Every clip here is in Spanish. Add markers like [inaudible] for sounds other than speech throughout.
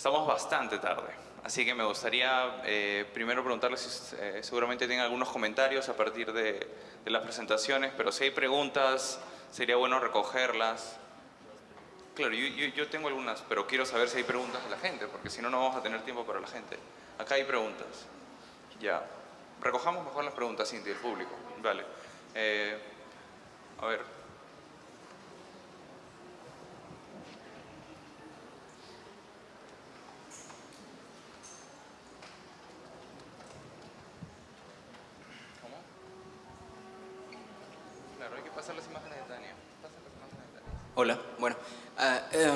Estamos bastante tarde, así que me gustaría eh, primero preguntarles si eh, seguramente tienen algunos comentarios a partir de, las presentaciones, pero si hay preguntas, sería bueno recogerlas. Claro, yo, yo, yo, tengo algunas, pero quiero saber si hay preguntas de la gente, porque si no, no vamos a tener tiempo para la gente. Acá hay preguntas. Ya. Recojamos mejor las preguntas, Cintia, del público. Vale. Eh, a ver. ¿Cómo? Claro, hay que pasar las imágenes de Tania. Pasan las imágenes de Tania. Hola, bueno,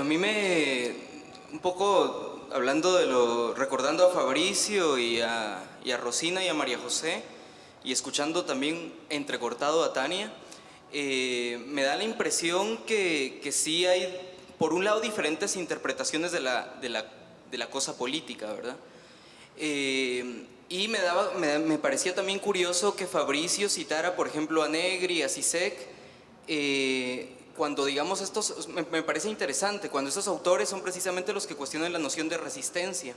a, mí me, un poco hablando de lo, recordando a Fabricio y a, Rosina y a María José, y escuchando también entrecortado a Tania, eh, me da la impresión que, que, sí hay, por un lado, diferentes interpretaciones de la, de la, de la cosa política, ¿verdad? Eh, y me, daba, me, parecía también curioso que Fabricio citara, por ejemplo, a Negri, a Sisek, eh, cuando digamos estos, me, me, parece interesante, cuando estos autores son precisamente los que cuestionan la noción de resistencia,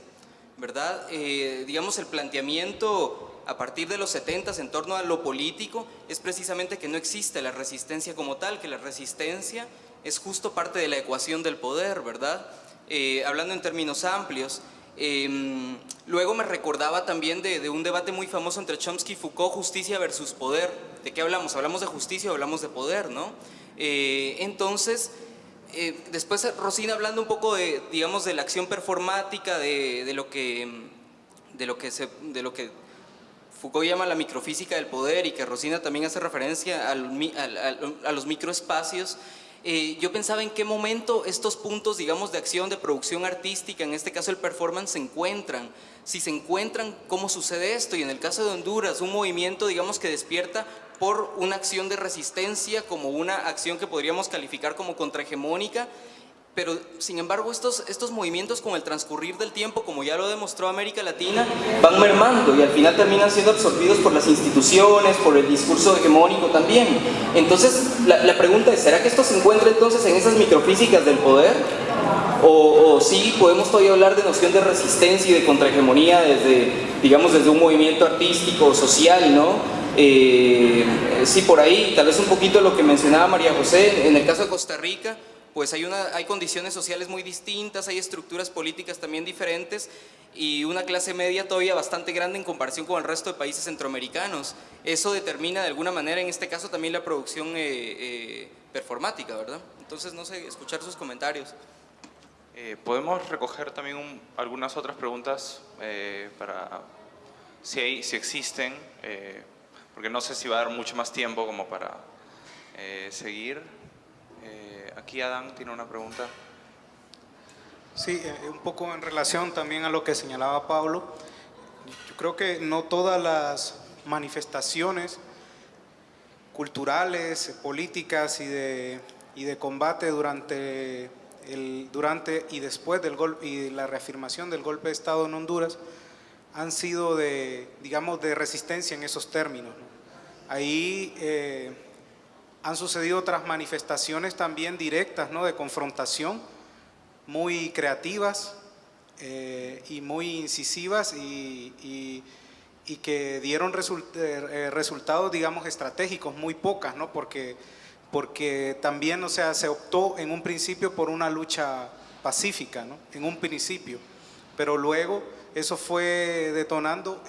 ¿verdad? Eh, digamos el planteamiento a partir de los 70 en torno a lo político es precisamente que no existe la resistencia como tal, que la resistencia es justo parte de la ecuación del poder, ¿verdad? Eh, hablando en términos amplios. Eh, luego me recordaba también de, de, un debate muy famoso entre Chomsky y Foucault, justicia versus poder. ¿De qué hablamos? ¿Hablamos de justicia o hablamos de poder, no? Eh, entonces, eh, después Rosina hablando un poco de, digamos, de la acción performática, de, lo que, de, lo que se, de lo que Foucault llama la microfísica del poder y que Rosina también hace referencia al, al, al, a los microespacios, eh, yo pensaba en qué momento estos puntos, digamos, de acción, de producción artística, en este caso el performance, se encuentran. Si se encuentran, ¿cómo sucede esto? Y en el caso de Honduras, un movimiento, digamos, que despierta por una acción de resistencia, como una acción que podríamos calificar como contrahegemónica, pero sin embargo estos, estos movimientos con el transcurrir del tiempo, como ya lo demostró América Latina, van mermando y al final terminan siendo absorbidos por las instituciones, por el discurso hegemónico también. Entonces la, la pregunta es, ¿será que esto se encuentra entonces en esas microfísicas del poder? O, o sí podemos todavía hablar de noción de resistencia y de contrahegemonía desde, digamos, desde un movimiento artístico o social, ¿no? Eh, sí, por ahí, tal vez un poquito lo que mencionaba María José, en el caso de Costa Rica, pues hay, hay condiciones sociales muy distintas, hay estructuras políticas también diferentes y una clase media todavía bastante grande en comparación con el resto de países centroamericanos. Eso determina de alguna manera, en este caso, también la producción eh, eh, performática, ¿verdad? Entonces, no sé, escuchar sus comentarios. Podemos recoger también un, algunas otras preguntas para si, si existen, porque no sé si va a dar mucho más tiempo como para seguir. Aquí Adán tiene una pregunta. Sí, eh, un poco en relación también a lo que señalaba Pablo. Yo creo que no todas las manifestaciones culturales, políticas y de, y de combate durante, el, durante y después del golpe y la reafirmación del golpe de Estado en Honduras han sido de, digamos, de resistencia en esos términos. ¿no? Ahí eh, han sucedido otras manifestaciones también directas, ¿no? de confrontación, muy creativas eh, y muy incisivas y, y, y que dieron result, eh, resultados, digamos, estratégicos, muy pocas, ¿no? porque, porque también, o sea, se optó en un principio por una lucha pacífica, ¿no? en un principio, pero luego eso fue detonando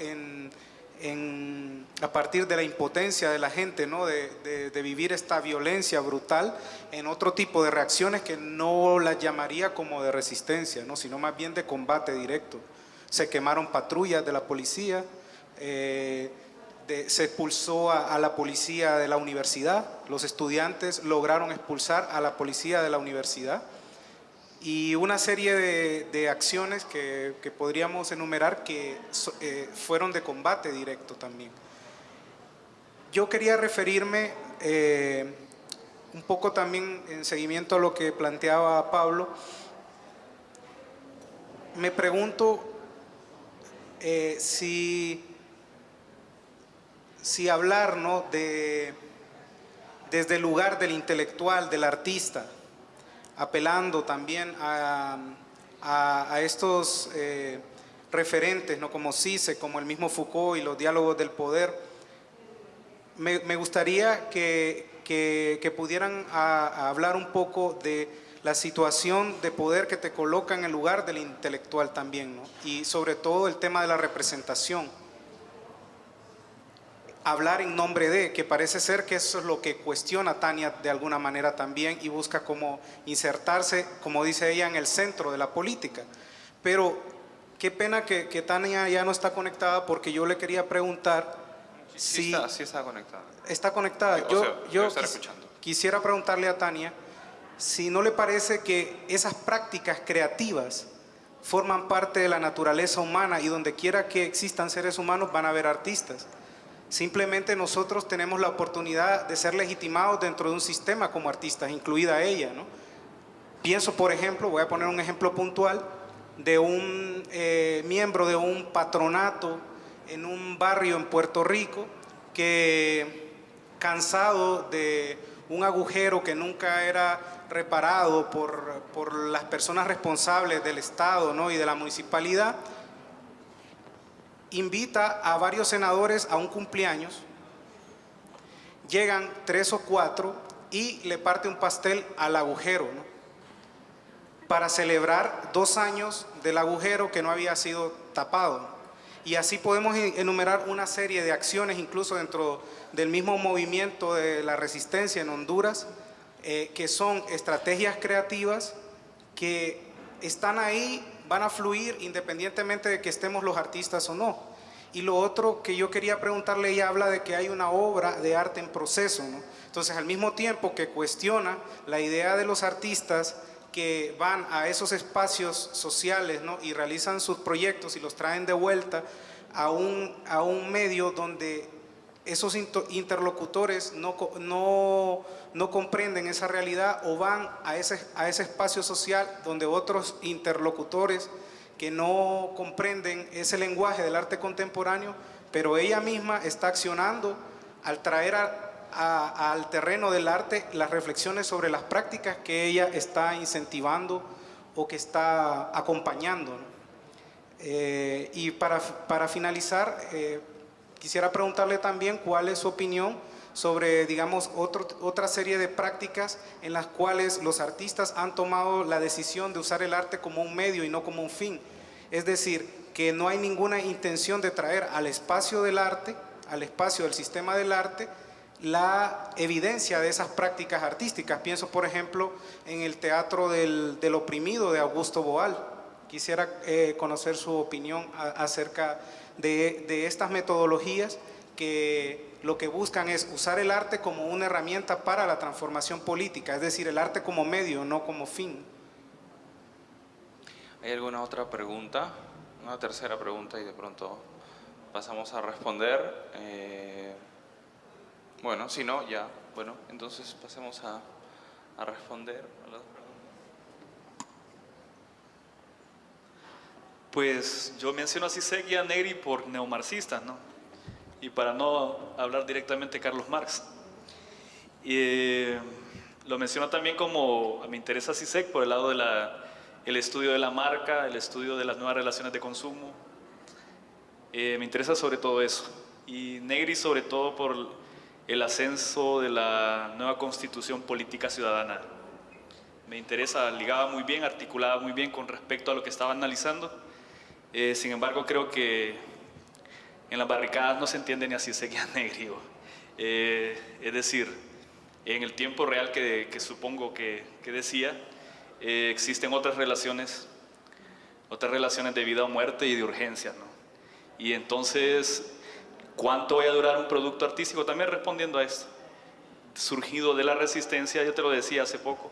a partir de la impotencia de la gente, ¿no? De, vivir esta violencia brutal en otro tipo de reacciones que no las llamaría como de resistencia, ¿no? sino más bien de combate directo. Se quemaron patrullas de la policía, eh, se expulsó a la policía de la universidad, los estudiantes lograron expulsar a la policía de la universidad, y una serie de, acciones que, que, podríamos enumerar que eh, fueron de combate directo también. Yo quería referirme eh, un poco también en seguimiento a lo que planteaba Pablo. Me pregunto eh, si, si hablar ¿no? de, desde el lugar del intelectual, del artista, apelando también a, a, a estos eh, referentes, ¿no? como CICE, como el mismo Foucault y los diálogos del poder, me, me gustaría que, que, que pudieran a hablar un poco de la situación de poder que te coloca en el lugar del intelectual también, ¿no? y sobre todo el tema de la representación. Hablar en nombre de, que parece ser que eso es lo que cuestiona Tania de alguna manera también y busca como insertarse, como dice ella, en el centro de la política. Pero qué pena que, que Tania ya no está conectada porque yo le quería preguntar Sí, si está, sí está conectada. está conectada. O Yo, sea, yo estar quis- quisiera preguntarle a Tania si no le parece que esas prácticas creativas forman parte de la naturaleza humana y donde quiera que existan seres humanos van a haber artistas. Simplemente nosotros tenemos la oportunidad de ser legitimados dentro de un sistema como artistas, incluida ella. ¿no? Pienso, por ejemplo, voy a poner un ejemplo puntual, de un eh, miembro de un patronato en un barrio en Puerto Rico que cansado de un agujero que nunca era reparado por, por las personas responsables del Estado ¿no? y de la municipalidad, invita a varios senadores a un cumpleaños, llegan tres o cuatro y le parte un pastel al agujero, ¿no? para celebrar dos años del agujero que no había sido tapado. Y así podemos enumerar una serie de acciones, incluso dentro del mismo movimiento de la resistencia en Honduras, eh, que son estrategias creativas que están ahí, van a fluir independientemente de que estemos los artistas o no. Y lo otro que yo quería preguntarle, ella habla de que hay una obra de arte en proceso, ¿no? Entonces, al mismo tiempo que cuestiona la idea de los artistas que van a esos espacios sociales ¿no? y realizan sus proyectos y los traen de vuelta a un, a un medio donde esos interlocutores no, no, no comprenden esa realidad o van a ese, a ese espacio social donde otros interlocutores que no comprenden ese lenguaje del arte contemporáneo, pero ella misma está accionando al traer a- a- al terreno del arte las reflexiones sobre las prácticas que ella está incentivando o que está acompañando. Eh, y para, para finalizar, eh, quisiera preguntarle también cuál es su opinión sobre, digamos, otro- otra serie de prácticas en las cuales los artistas han tomado la decisión de usar el arte como un medio y no como un fin. Es decir, que no hay ninguna intención de traer al espacio del arte, al espacio del sistema del arte, la evidencia de esas prácticas artísticas. Pienso, por ejemplo, en el teatro del, del oprimido de Augusto Boal. Quisiera eh, conocer su opinión a- acerca de, estas metodologías que lo que buscan es usar el arte como una herramienta para la transformación política, es decir, el arte como medio, no como fin. ¿Hay alguna otra pregunta? Una tercera pregunta y de pronto pasamos a responder. Eh, bueno, si no, ya. Bueno, entonces pasemos a, a responder Pues yo menciono a Sisek y a Negri por neomarxistas, ¿no? Y para no hablar directamente de Carlos Marx. Eh, lo menciono también como me interesa Sisek por el lado del el estudio de la marca, el estudio de las nuevas relaciones de consumo. Eh, me interesa sobre todo eso. Y Negri sobre todo por el ascenso de la nueva constitución política ciudadana. Me interesa, ligaba muy bien, articulaba muy bien con respecto a lo que estaba analizando. Eh, sin embargo, creo que en las barricadas no se entiende ni así seguía [laughs] negro. Eh, es decir, en el tiempo real que, que supongo que, que decía, eh, existen otras relaciones, otras relaciones de vida o muerte y de urgencia. ¿no? Y entonces, ¿cuánto va a durar un producto artístico? También respondiendo a esto, surgido de la resistencia, yo te lo decía hace poco,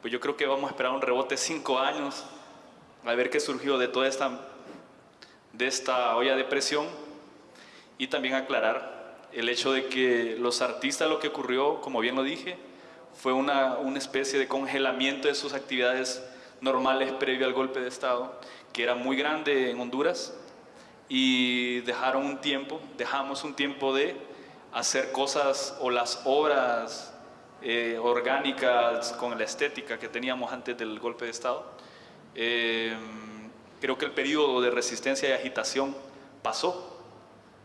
pues yo creo que vamos a esperar un rebote cinco años a ver qué surgió de toda esta, de esta olla de presión y también aclarar el hecho de que los artistas lo que ocurrió, como bien lo dije, fue una, una especie de congelamiento de sus actividades normales previo al golpe de Estado, que era muy grande en Honduras, y dejaron un tiempo, dejamos un tiempo de hacer cosas o las obras eh, orgánicas con la estética que teníamos antes del golpe de Estado, Eh, creo que el periodo de resistencia y agitación pasó.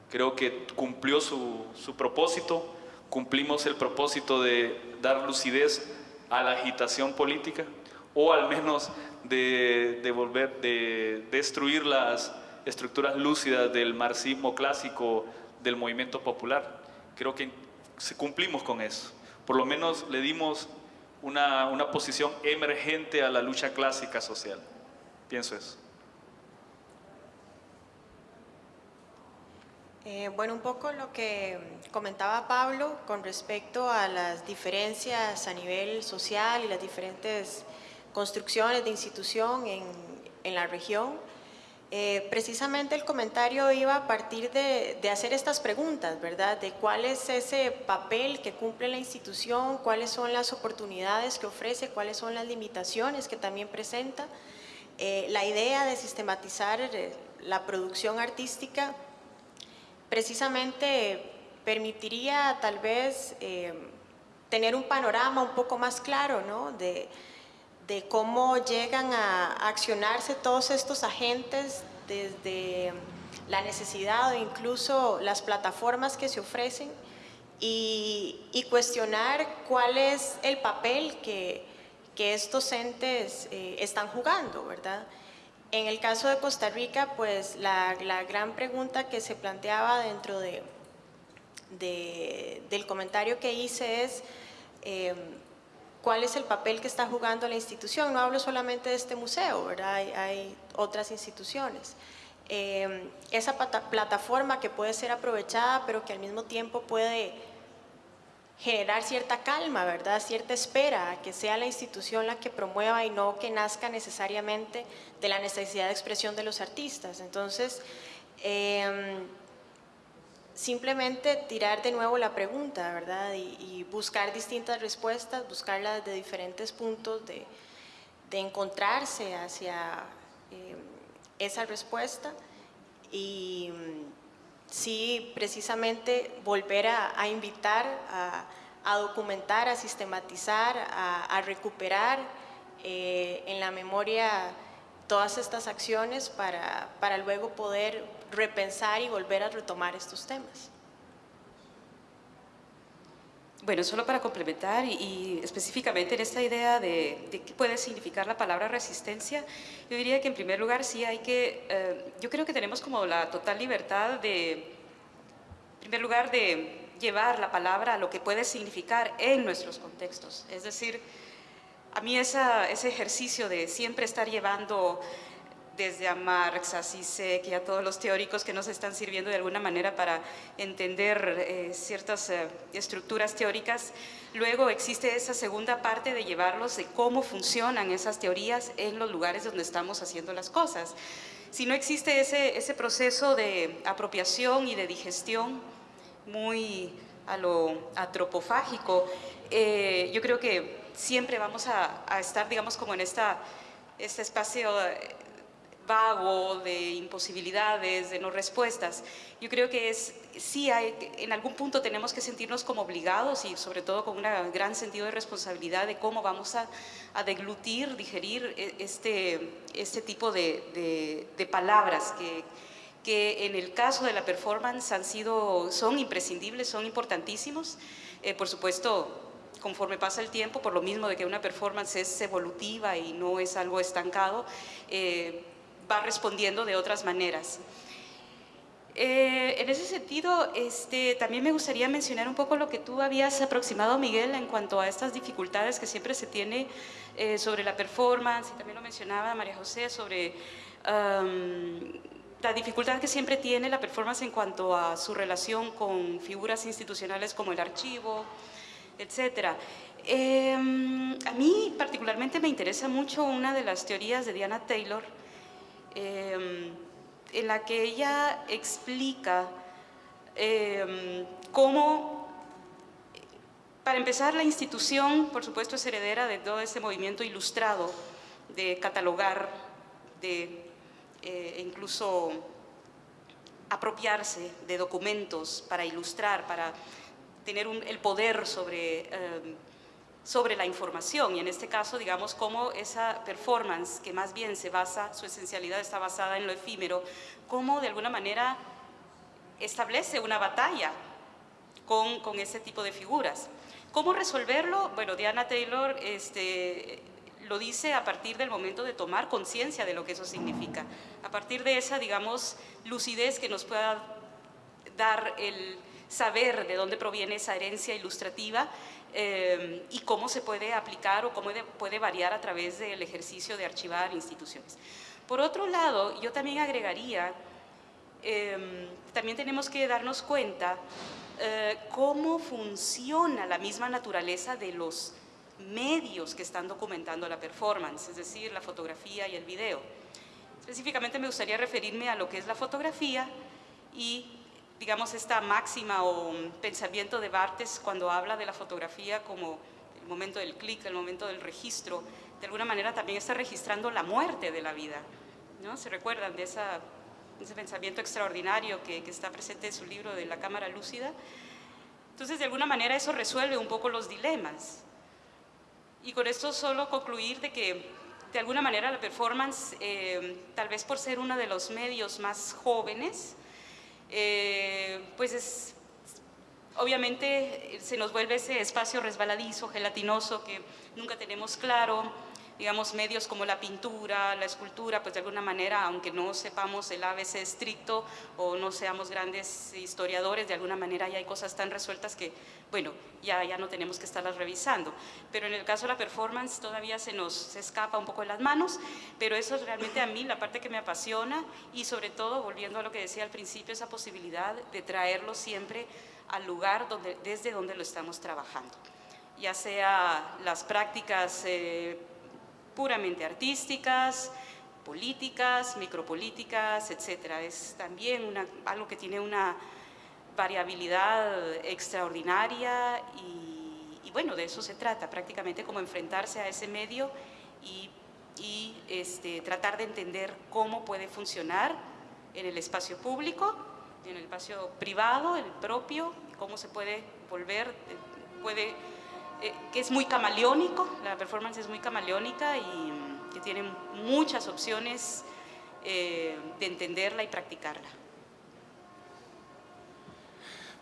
Creo que cumplió su, su propósito, cumplimos el propósito de dar lucidez a la agitación política o al menos de, de volver, de destruir las estructuras lúcidas del marxismo clásico del movimiento popular. Creo que cumplimos con eso. Por lo menos le dimos una, una posición emergente a la lucha clásica social. Pienso eso. Eh, bueno, un poco lo que comentaba Pablo con respecto a las diferencias a nivel social y las diferentes construcciones de institución en, en la región. Eh, precisamente el comentario iba a partir de, hacer estas preguntas, ¿verdad? De cuál es ese papel que cumple la institución, cuáles son las oportunidades que ofrece, cuáles son las limitaciones que también presenta. Eh, la idea de sistematizar la producción artística precisamente permitiría tal vez eh, tener un panorama un poco más claro ¿no? de, cómo llegan a accionarse todos estos agentes desde la necesidad o incluso las plataformas que se ofrecen y, cuestionar cuál es el papel que, que estos entes eh, están jugando, ¿verdad? En el caso de Costa Rica, pues la, gran pregunta que se planteaba dentro de, de, del comentario que hice es eh, cuál es el papel que está jugando la institución. No hablo solamente de este museo, ¿verdad? Hay, otras instituciones. Eh, esa plataforma que puede ser aprovechada, pero que al mismo tiempo puede generar cierta calma, ¿verdad? Cierta espera, que sea la institución la que promueva y no que nazca necesariamente de la necesidad de expresión de los artistas. Entonces, eh, simplemente tirar de nuevo la pregunta, ¿verdad? Y, buscar distintas respuestas, buscarlas de diferentes puntos de, de encontrarse hacia eh, esa respuesta y sí precisamente volver a, invitar a, documentar, a sistematizar, a, a recuperar eh, en la memoria todas estas acciones para, para luego poder repensar y volver a retomar estos temas. Bueno, solo para complementar y, específicamente en esta idea de, qué puede significar la palabra resistencia, yo diría que en primer lugar sí hay que, eh, yo creo que tenemos como la total libertad de, en primer lugar, de llevar la palabra a lo que puede significar en nuestros contextos. Es decir, a mí ese ejercicio de siempre estar llevando desde a Marx, a Zizek y a todos los teóricos que nos están sirviendo de alguna manera para entender eh, ciertas eh, estructuras teóricas. Luego existe esa segunda parte de llevarlos de cómo funcionan esas teorías en los lugares donde estamos haciendo las cosas. Si no existe ese, ese proceso de apropiación y de digestión muy a lo antropofágico, eh, yo creo que siempre vamos a, a estar, digamos, como en esta, este espacio vago, de imposibilidades, de no respuestas. Yo creo que es, sí hay, en algún punto tenemos que sentirnos como obligados y sobre todo con un gran sentido de responsabilidad de cómo vamos a, a deglutir, digerir e, este, este tipo de, de, de palabras que, que en el caso de la performance han sido, son imprescindibles, son importantísimos. Eh, por supuesto, conforme pasa el tiempo, por lo mismo de que una performance es evolutiva y no es algo estancado, eh, va respondiendo de otras maneras. Eh, en ese sentido, este, también me gustaría mencionar un poco lo que tú habías aproximado, Miguel, en cuanto a estas dificultades que siempre se tiene eh, sobre la performance, y también lo mencionaba María José, sobre um, la dificultad que siempre tiene la performance en cuanto a su relación con figuras institucionales como el archivo, etc. Eh, a mí particularmente me interesa mucho una de las teorías de Diana Taylor, eh, en la que ella explica eh, cómo, para empezar, la institución, por supuesto, es heredera de todo ese movimiento ilustrado de catalogar, de eh, incluso apropiarse de documentos para ilustrar, para tener el poder sobre sobre la información y en este caso, digamos, cómo esa performance, que más bien se basa, su esencialidad está basada en lo efímero, cómo de alguna manera establece una batalla con, con ese tipo de figuras. ¿Cómo resolverlo? Bueno, Diana Taylor este, lo dice a partir del momento de tomar conciencia de lo que eso significa, a partir de esa, digamos, lucidez que nos pueda dar el saber de dónde proviene esa herencia ilustrativa eh, y cómo se puede aplicar o cómo puede variar a través del ejercicio de archivar instituciones. Por otro lado, yo también agregaría, eh, también tenemos que darnos cuenta eh, cómo funciona la misma naturaleza de los medios que están documentando la performance, es decir, la fotografía y el video. Específicamente me gustaría referirme a lo que es la fotografía y digamos, esta máxima o pensamiento de Bartes cuando habla de la fotografía como el momento del clic, el momento del registro, de alguna manera también está registrando la muerte de la vida. ¿no? ¿Se recuerdan de esa, ese pensamiento extraordinario que, está presente en su libro de La Cámara Lúcida? Entonces, de alguna manera eso resuelve un poco los dilemas. Y con esto solo concluir de que de alguna manera la performance, eh, tal vez por ser uno de los medios más jóvenes, eh, pues es, obviamente se nos vuelve ese espacio resbaladizo, gelatinoso, que nunca tenemos claro, digamos, medios como la pintura, la escultura, pues de alguna manera, aunque no sepamos el ABC estricto o no seamos grandes historiadores, de alguna manera ya hay cosas tan resueltas que, bueno, ya, ya no tenemos que estarlas revisando. Pero en el caso de la performance todavía se nos escapa un poco de las manos, pero eso es realmente a mí la parte que me apasiona y sobre todo, volviendo a lo que decía al principio, esa posibilidad de traerlo siempre al lugar donde, desde donde lo estamos trabajando ya sea las prácticas eh, puramente artísticas, políticas, micropolíticas, etc. Es también algo que tiene una variabilidad extraordinaria y, bueno, de eso se trata, prácticamente como enfrentarse a ese medio y, este, tratar de entender cómo puede funcionar en el espacio público, en el espacio privado, el propio, cómo se puede volver, puede eh, que es muy camaleónico, la performance es muy camaleónica y mm, que tiene muchas opciones eh, de entenderla y practicarla.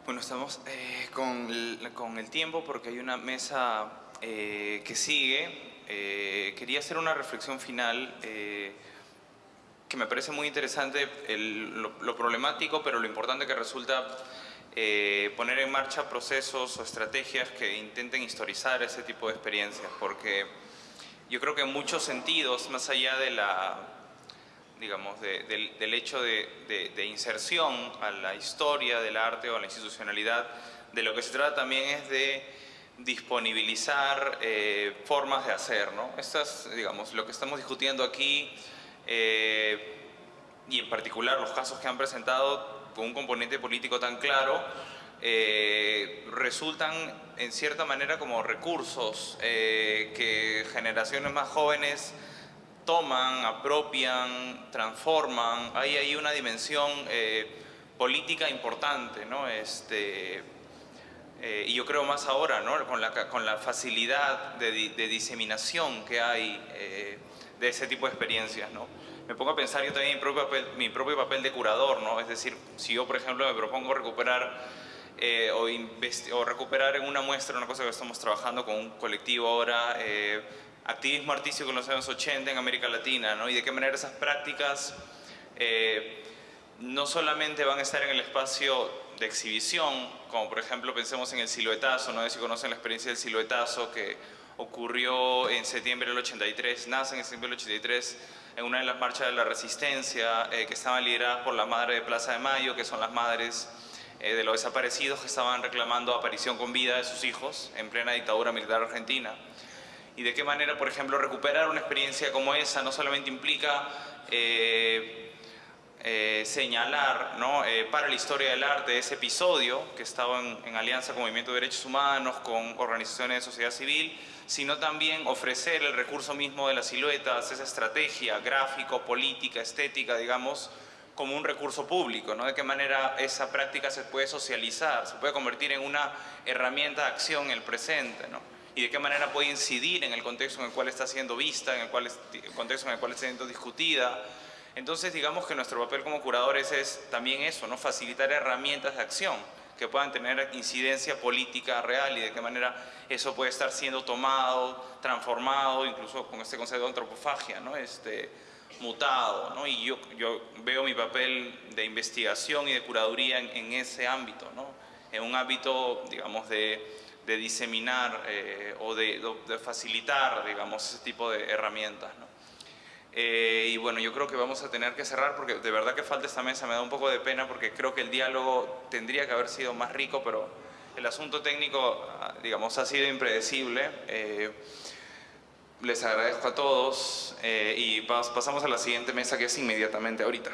Bueno, estamos eh, con, el, con, el, tiempo porque hay una mesa que sigue. quería hacer una reflexión final que me parece muy interesante, lo, lo problemático, pero lo importante que resulta eh, poner en marcha procesos o estrategias que intenten historizar ese tipo de experiencias, porque yo creo que en muchos sentidos, más allá de la, digamos, del, hecho de, inserción a la historia del arte o a la institucionalidad, de lo que se trata también es de disponibilizar eh, formas de hacer, ¿no? Estas, digamos, lo que estamos discutiendo aquí eh, y en particular los casos que han presentado con un componente político tan claro, eh, resultan en cierta manera como recursos eh, que generaciones más jóvenes toman, apropian, transforman. Hay ahí una dimensión eh, política importante, ¿no? Este, y yo creo más ahora, ¿no? con, la, con la facilidad de, de diseminación que hay de ese tipo de experiencias. ¿no? Me pongo a pensar yo también mi propio papel, mi propio papel de curador, ¿no? Es decir, si yo, por ejemplo, me propongo recuperar eh, o, o, recuperar en una muestra una cosa que estamos trabajando con un colectivo ahora, eh, activismo artístico en los años 80 en América Latina, ¿no? Y de qué manera esas prácticas eh, no solamente van a estar en el espacio de exhibición, como por ejemplo pensemos en el siluetazo, no sé si conocen la experiencia del siluetazo que ocurrió en septiembre del 83, nace en septiembre del 83, en una de las marchas de la resistencia eh, que estaban lideradas por la madre de Plaza de Mayo, que son las madres eh, de los desaparecidos que estaban reclamando aparición con vida de sus hijos en plena dictadura militar argentina. Y de qué manera, por ejemplo, recuperar una experiencia como esa no solamente implica eh, señalar ¿no? para la historia del arte ese episodio que estaba en, en alianza con Movimiento de Derechos Humanos, con organizaciones de sociedad civil, sino también ofrecer el recurso mismo de las siluetas, esa estrategia gráfico, política, estética, digamos, como un recurso público, ¿no? De qué manera esa práctica se puede socializar, se puede convertir en una herramienta de acción en el presente, ¿no? y de qué manera puede incidir en el contexto en el cual está siendo vista, en el, cual, el contexto en el cual está siendo discutida. Entonces, digamos que nuestro papel como curadores es también eso, ¿no? facilitar herramientas de acción que puedan tener incidencia política real y de qué manera eso puede estar siendo tomado, transformado, incluso con este concepto de antropofagia, ¿no? este, mutado. ¿no? Y yo, yo veo mi papel de investigación y de curaduría en, ese ámbito, ¿no? en un ámbito, digamos, de, de diseminar eh, o de, de, facilitar, digamos, ese tipo de herramientas. ¿no? Eh, y bueno, yo creo que vamos a tener que cerrar porque de verdad que falta esta mesa, me da un poco de pena porque creo que el diálogo tendría que haber sido más rico, pero el asunto técnico, ah, digamos, ha sido impredecible. Eh, les agradezco a todos eh, y pasamos a la siguiente mesa que es inmediatamente ahorita.